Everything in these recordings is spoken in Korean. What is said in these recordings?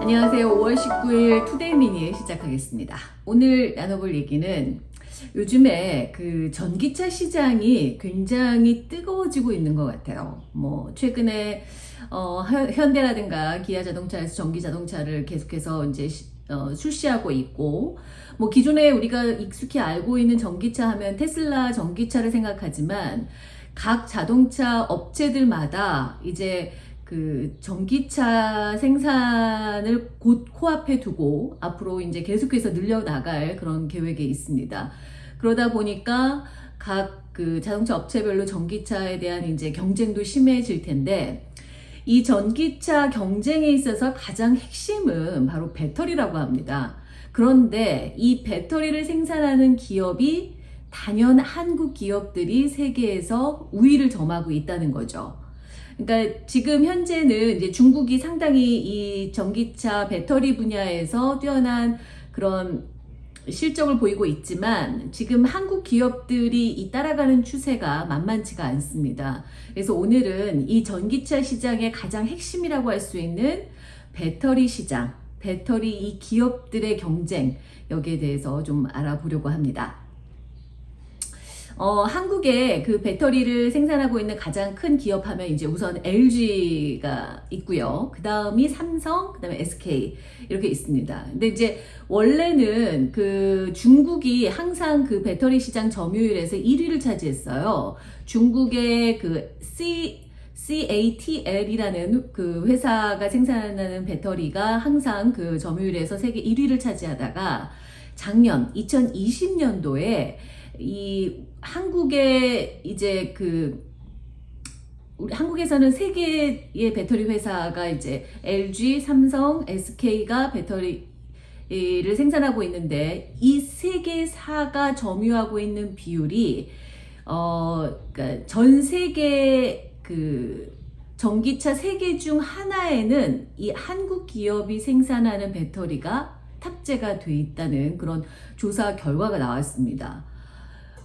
안녕하세요. 5월 19일 투데이 미니 시작하겠습니다. 오늘 나눠볼 얘기는 요즘에 그 전기차 시장이 굉장히 뜨거워지고 있는 것 같아요. 뭐 최근에 어, 현대라든가 기아 자동차에서 전기 자동차를 계속해서 이제 어, 출시하고 있고 뭐 기존에 우리가 익숙히 알고 있는 전기차 하면 테슬라 전기차를 생각하지만 각 자동차 업체들마다 이제 그 전기차 생산을 곧 코앞에 두고 앞으로 이제 계속해서 늘려나갈 그런 계획에 있습니다. 그러다 보니까 각 그 자동차 업체별로 전기차에 대한 이제 경쟁도 심해질 텐데 이 전기차 경쟁에 있어서 가장 핵심은 바로 배터리라고 합니다. 그런데 이 배터리를 생산하는 기업이 단연 한국 기업들이 세계에서 우위를 점하고 있다는 거죠. 그러니까 지금 현재는 이제 중국이 상당히 이 전기차 배터리 분야에서 뛰어난 그런 실적을 보이고 있지만 지금 한국 기업들이 이 따라가는 추세가 만만치가 않습니다. 그래서 오늘은 이 전기차 시장의 가장 핵심이라고 할 수 있는 배터리 시장, 배터리 이 기업들의 경쟁 여기에 대해서 좀 알아보려고 합니다. 어, 한국에 그 배터리를 생산하고 있는 가장 큰 기업 하면 이제 우선 LG가 있고요. 그 다음이 삼성, 그 다음에 SK 이렇게 있습니다. 근데 이제 원래는 그 중국이 항상 그 배터리 시장 점유율에서 1위를 차지했어요. 중국의 그 C CATL이라는 그 회사가 생산하는 배터리가 항상 그 점유율에서 세계 1위를 차지하다가 작년 2020년도에 이 한국의 이제 그 우리 한국에서는 세 개의 배터리 회사가 이제 LG, 삼성, SK가 배터리를 생산하고 있는데 이 세 개사가 점유하고 있는 비율이 어 그러니까 전 세계 그 전기차 세 개 중 하나에는 이 한국 기업이 생산하는 배터리가 탑재가 돼 있다는 그런 조사 결과가 나왔습니다.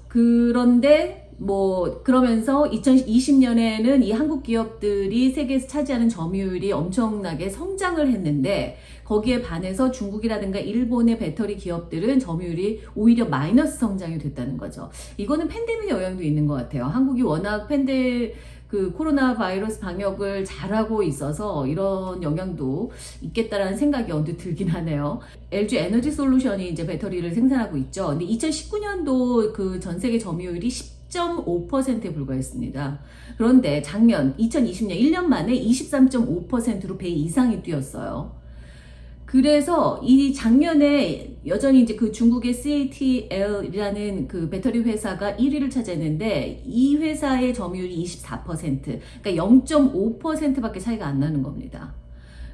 그런데 뭐 그러면서 2020년에는 이 한국 기업들이 세계에서 차지하는 점유율이 엄청나게 성장을 했는데 거기에 반해서 중국이라든가 일본의 배터리 기업들은 점유율이 오히려 마이너스 성장이 됐다는 거죠. 이거는 팬데믹 영향도 있는 것 같아요. 한국이 워낙 팬데 그 코로나 바이러스 방역을 잘하고 있어서 이런 영향도 있겠다라는 생각이 언뜻 들긴 하네요. LG 에너지 솔루션이 이제 배터리를 생산하고 있죠. 근데 2019년도 그 전 세계 점유율이 10.5%에 불과했습니다. 그런데 작년 2020년 1년 만에 23.5%로 배 이상이 뛰었어요. 그래서 이 작년에 여전히 이제 그 중국의 CATL이라는 그 배터리 회사가 1위를 차지했는데 이 회사의 점유율이 24% 그러니까 0.5%밖에 차이가 안 나는 겁니다.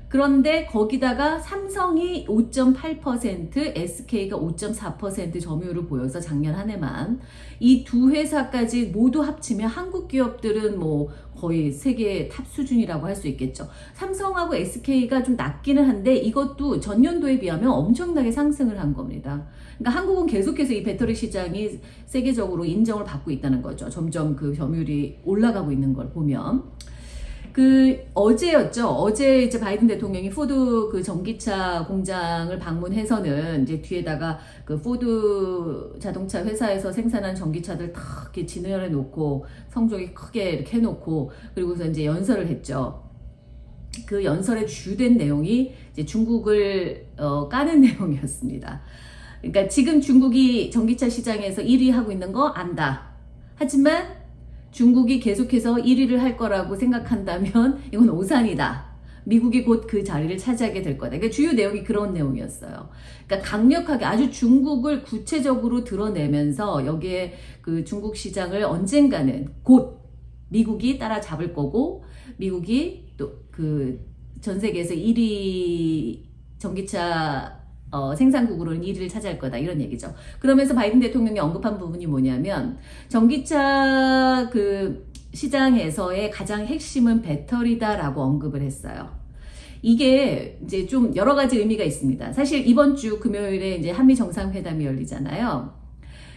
그런데 거기다가 삼성이 5.8%, SK가 5.4% 점유율을 보여서 작년 한 해만 이 두 회사까지 모두 합치면 한국 기업들은 뭐 거의 세계 탑 수준이라고 할 수 있겠죠. 삼성하고 SK가 좀 낮기는 한데 이것도 전년도에 비하면 엄청나게 상승을 한 겁니다. 그러니까 한국은 계속해서 이 배터리 시장이 세계적으로 인정을 받고 있다는 거죠. 점점 그 점유율이 올라가고 있는 걸 보면. 그 어제였죠. 어제 이제 바이든 대통령이 포드 그 전기차 공장을 방문해서는 이제 뒤에다가 그 포드 자동차 회사에서 생산한 전기차들 다 이렇게 진열해 놓고 성조기 크게 이렇게 해놓고 그리고서 이제 연설을 했죠. 그 연설의 주된 내용이 이제 중국을 어, 까는 내용이었습니다. 그러니까 지금 중국이 전기차 시장에서 1위 하고 있는 거 안다. 하지만 중국이 계속해서 1위를 할 거라고 생각한다면 이건 오산이다. 미국이 곧 그 자리를 차지하게 될 거다. 그러니까 주요 내용이 그런 내용이었어요. 그러니까 강력하게 아주 중국을 구체적으로 드러내면서 여기에 그 중국 시장을 언젠가는 곧 미국이 따라잡을 거고 미국이 또 그 전 세계에서 1위 전기차 어, 생산국으로는 1위를 차지할 거다 이런 얘기죠. 그러면서 바이든 대통령이 언급한 부분이 뭐냐면 전기차 그 시장에서의 가장 핵심은 배터리다라고 언급을 했어요. 이게 이제 좀 여러 가지 의미가 있습니다. 사실 이번 주 금요일에 이제 한미 정상회담이 열리잖아요.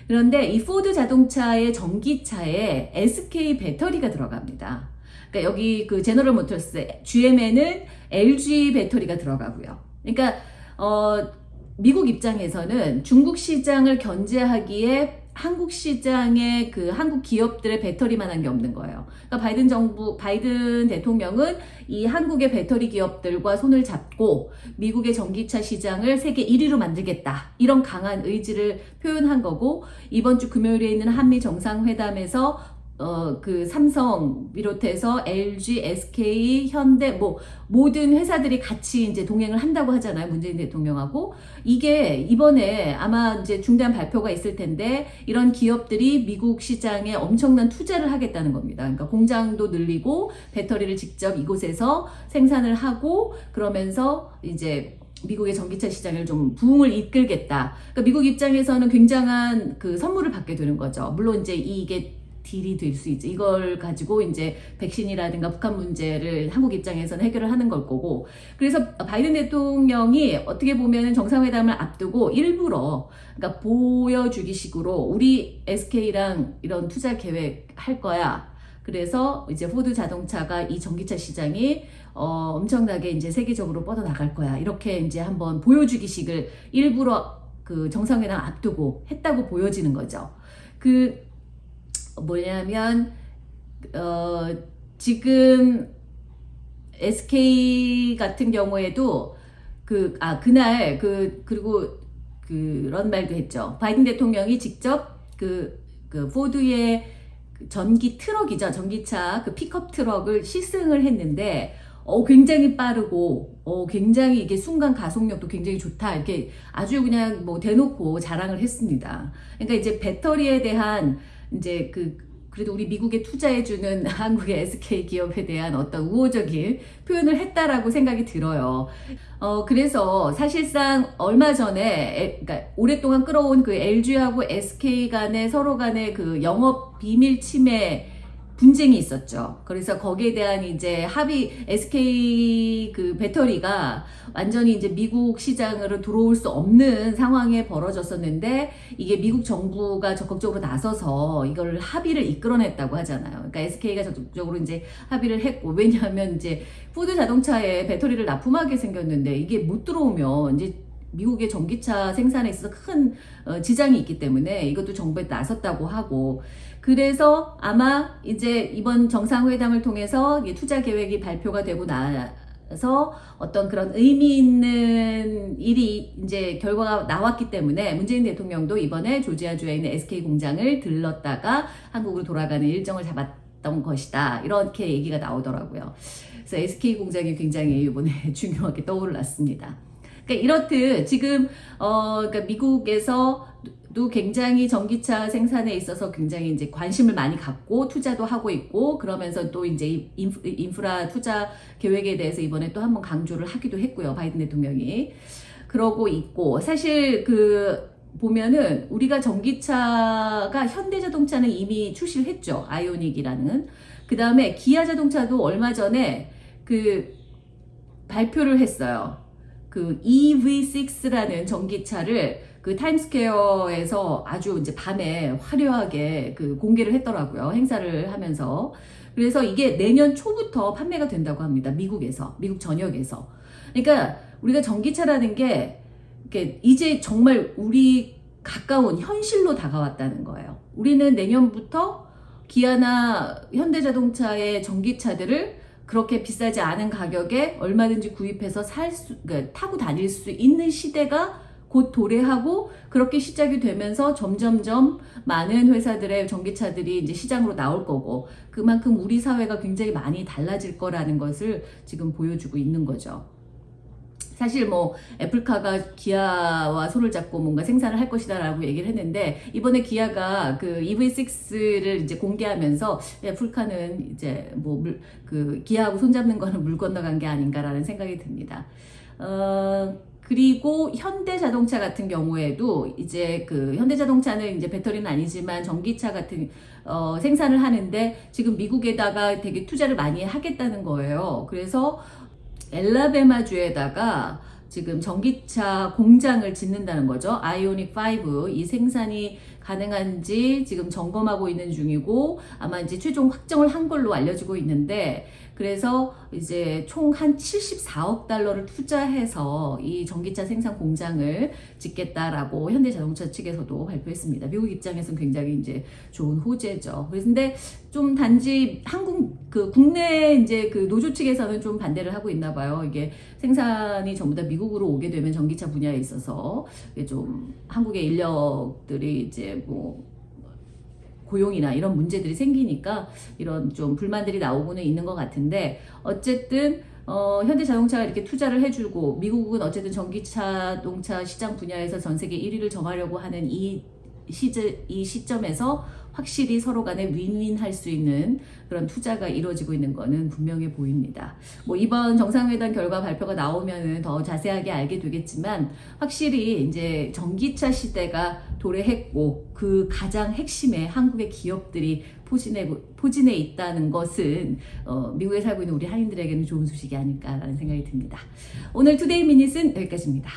그런데 이 포드 자동차의 전기차에 SK 배터리가 들어갑니다. 그러니까 여기 그 제너럴 모터스 GM에는 LG 배터리가 들어가고요. 그러니까 어 미국 입장에서는 중국 시장을 견제하기에 한국 시장에 그 한국 기업들의 배터리만 한 게 없는 거예요. 그러니까 바이든 정부, 바이든 대통령은 이 한국의 배터리 기업들과 손을 잡고 미국의 전기차 시장을 세계 1위로 만들겠다. 이런 강한 의지를 표현한 거고 이번 주 금요일에 있는 한미 정상회담에서 어, 그 삼성 비롯해서 LG, SK, 현대 뭐 모든 회사들이 같이 이제 동행을 한다고 하잖아요. 문재인 대통령하고 이게 이번에 아마 이제 중대한 발표가 있을 텐데 이런 기업들이 미국 시장에 엄청난 투자를 하겠다는 겁니다. 그러니까 공장도 늘리고 배터리를 직접 이곳에서 생산을 하고 그러면서 이제 미국의 전기차 시장을 좀 부흥을 이끌겠다. 그러니까 미국 입장에서는 굉장한 그 선물을 받게 되는 거죠. 물론 이제 이게 딜이 될 수 있죠. 이걸 가지고 이제 백신이라든가 북한 문제를 한국 입장에서는 해결을 하는 걸 거고. 그래서 바이든 대통령이 어떻게 보면 정상회담을 앞두고 일부러 그러니까 보여주기 식으로 우리 SK랑 이런 투자 계획 할 거야. 그래서 이제 포드 자동차가 이 전기차 시장이 어, 엄청나게 이제 세계적으로 뻗어 나갈 거야. 이렇게 이제 한번 보여주기식을 일부러 그 정상회담 앞두고 했다고 보여지는 거죠. 그 뭐냐면 어, 지금 SK 같은 경우에도 그 아 그날 그 그리고 그런 말도 했죠. 바이든 대통령이 직접 그, 그 포드의 그 전기 트럭이죠. 전기차 그 픽업 트럭을 시승을 했는데 어, 굉장히 빠르고, 어, 굉장히 이게 순간 가속력도 굉장히 좋다. 이렇게 아주 그냥 뭐 대놓고 자랑을 했습니다. 그러니까 이제 배터리에 대한 이제 그 그래도 우리 미국에 투자해주는 한국의 SK 기업에 대한 어떤 우호적인 표현을 했다라고 생각이 들어요. 어, 그래서 사실상 얼마 전에, 그러니까 오랫동안 끌어온 그 LG하고 SK 간의 서로 간의 그 영업 비밀 침해 분쟁이 있었죠. 그래서 거기에 대한 이제 합의 SK 그 배터리가 완전히 이제 미국 시장으로 들어올 수 없는 상황에 벌어졌었는데 이게 미국 정부가 적극적으로 나서서 이걸 합의를 이끌어냈다고 하잖아요. 그러니까 SK가 적극적으로 이제 합의를 했고 왜냐하면 이제 푸드 자동차에 배터리를 납품하게 생겼는데 이게 못 들어오면 이제 미국의 전기차 생산에 있어서 큰 어, 지장이 있기 때문에 이것도 정부에 나섰다고 하고 그래서 아마 이제 이번 정상회담을 통해서 투자 계획이 발표가 되고 나서 어떤 그런 의미 있는 일이 이제 결과가 나왔기 때문에 문재인 대통령도 이번에 조지아주에 있는 SK 공장을 들렀다가 한국으로 돌아가는 일정을 잡았던 것이다. 이렇게 얘기가 나오더라고요. 그래서 SK 공장이 굉장히 이번에 중요하게 떠올랐습니다. 그러니까 이렇듯 지금 어 그러니까 미국에서 도 굉장히 전기차 생산에 있어서 굉장히 이제 관심을 많이 갖고 투자도 하고 있고 그러면서 또 이제 인프 라 투자 계획에 대해서 이번에 또 한번 강조를 하기도 했고요. 바이든 대통령이. 그러고 있고 사실 그 보면은 우리가 전기차가 현대자동차는 이미 출시를 했죠. 아이오닉이라는. 그 다음에 기아 자동차도 얼마 전에 그 발표를 했어요. 그 EV6라는 전기차를 그 타임스퀘어에서 아주 이제 밤에 화려하게 그 공개를 했더라고요. 행사를 하면서. 그래서 이게 내년 초부터 판매가 된다고 합니다. 미국에서. 미국 전역에서. 그러니까 우리가 전기차라는 게 이제 정말 우리 가까운 현실로 다가왔다는 거예요. 우리는 내년부터 기아나 현대자동차의 전기차들을 그렇게 비싸지 않은 가격에 얼마든지 구입해서 살 수, 그러니까 타고 다닐 수 있는 시대가 곧 도래하고 그렇게 시작이 되면서 점점점 많은 회사들의 전기차들이 이제 시장으로 나올 거고 그만큼 우리 사회가 굉장히 많이 달라질 거라는 것을 지금 보여주고 있는 거죠. 사실 뭐 애플카가 기아와 손을 잡고 뭔가 생산을 할 것이다 라고 얘기를 했는데 이번에 기아가 그 EV6를 이제 공개하면서 애플카는 이제 뭐 그 기아하고 손잡는 거는 물 건너간 게 아닌가라는 생각이 듭니다. 어, 그리고 현대자동차 같은 경우에도 이제 그 현대자동차는 이제 배터리는 아니지만 전기차 같은 어, 생산을 하는데 지금 미국에다가 되게 투자를 많이 하겠다는 거예요. 그래서 엘라베마주에다가 지금 전기차 공장을 짓는다는 거죠. 아이오닉 5 이 생산이 가능한지 지금 점검하고 있는 중이고 아마 이제 최종 확정을 한 걸로 알려지고 있는데 그래서 이제 총 한 74억 달러를 투자해서 이 전기차 생산 공장을 짓겠다라고 현대자동차 측에서도 발표했습니다. 미국 입장에서는 굉장히 이제 좋은 호재죠. 그런데 좀 단지 한국 그 국내 이제 그 노조 측에서는 좀 반대를 하고 있나 봐요. 이게 생산이 전부 다 미국으로 오게 되면 전기차 분야에 있어서 좀 한국의 인력들이 이제 뭐 고용이나 이런 문제들이 생기니까 이런 좀 불만들이 나오고는 있는 것 같은데 어쨌든 어, 현대자동차가 이렇게 투자를 해주고 미국은 어쨌든 전기자동차 시장 분야에서 전 세계 1위를 점하려고 하는 이 시즈, 이 시점에서 확실히 서로 간에 윈윈 할 수 있는 그런 투자가 이루어지고 있는 거는 분명해 보입니다. 뭐 이번 정상회담 결과 발표가 나오면은 더 자세하게 알게 되겠지만 확실히 이제 전기차 시대가 도래했고 그 가장 핵심에 한국의 기업들이 포진해, 포진해 있다는 것은 어, 미국에 살고 있는 우리 한인들에게는 좋은 소식이 아닐까라는 생각이 듭니다. 오늘 투데이 미닛은 여기까지입니다.